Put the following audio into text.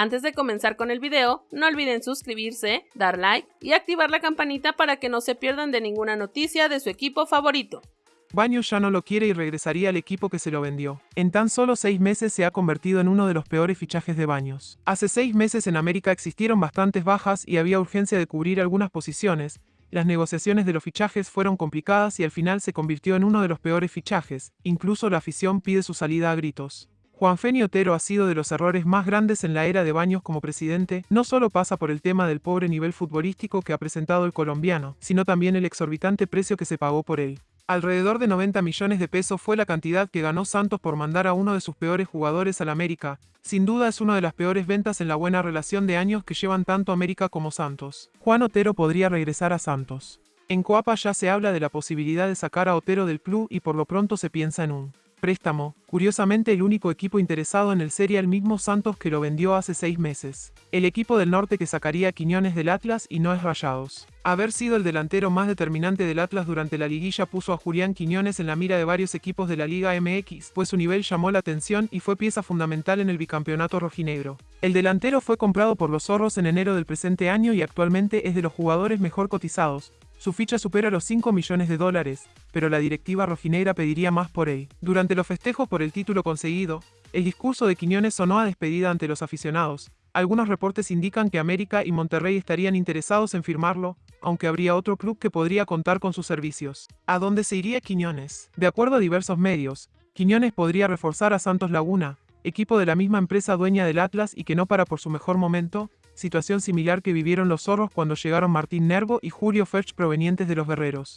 Antes de comenzar con el video, no olviden suscribirse, dar like y activar la campanita para que no se pierdan de ninguna noticia de su equipo favorito. Baños ya no lo quiere y regresaría al equipo que se lo vendió. En tan solo seis meses se ha convertido en uno de los peores fichajes de Baños. Hace seis meses en América existieron bastantes bajas y había urgencia de cubrir algunas posiciones. Las negociaciones de los fichajes fueron complicadas y al final se convirtió en uno de los peores fichajes. Incluso la afición pide su salida a gritos. Juan Feni Otero ha sido de los errores más grandes en la era de Baños como presidente, no solo pasa por el tema del pobre nivel futbolístico que ha presentado el colombiano, sino también el exorbitante precio que se pagó por él. Alrededor de 90 millones de pesos fue la cantidad que ganó Santos por mandar a uno de sus peores jugadores al América. Sin duda es una de las peores ventas en la buena relación de años que llevan tanto América como Santos. Juan Otero podría regresar a Santos. En Coapa ya se habla de la posibilidad de sacar a Otero del club y por lo pronto se piensa en un préstamo, curiosamente el único equipo interesado en el sería el mismo Santos que lo vendió hace seis meses. El equipo del norte que sacaría a Quiñones del Atlas y no es Rayados. Haber sido el delantero más determinante del Atlas durante la liguilla puso a Julián Quiñones en la mira de varios equipos de la Liga MX, pues su nivel llamó la atención y fue pieza fundamental en el bicampeonato rojinegro. El delantero fue comprado por los zorros en enero del presente año y actualmente es de los jugadores mejor cotizados, su ficha supera los 5 millones de dólares, pero la directiva rojinegra pediría más por él. Durante los festejos por el título conseguido, el discurso de Quiñones sonó a despedida ante los aficionados. Algunos reportes indican que América y Monterrey estarían interesados en firmarlo, aunque habría otro club que podría contar con sus servicios. ¿A dónde se iría Quiñones? De acuerdo a diversos medios, Quiñones podría reforzar a Santos Laguna, equipo de la misma empresa dueña del Atlas y que no para por su mejor momento, situación similar que vivieron los zorros cuando llegaron Martín Nervo y Julio Ferch provenientes de los guerreros.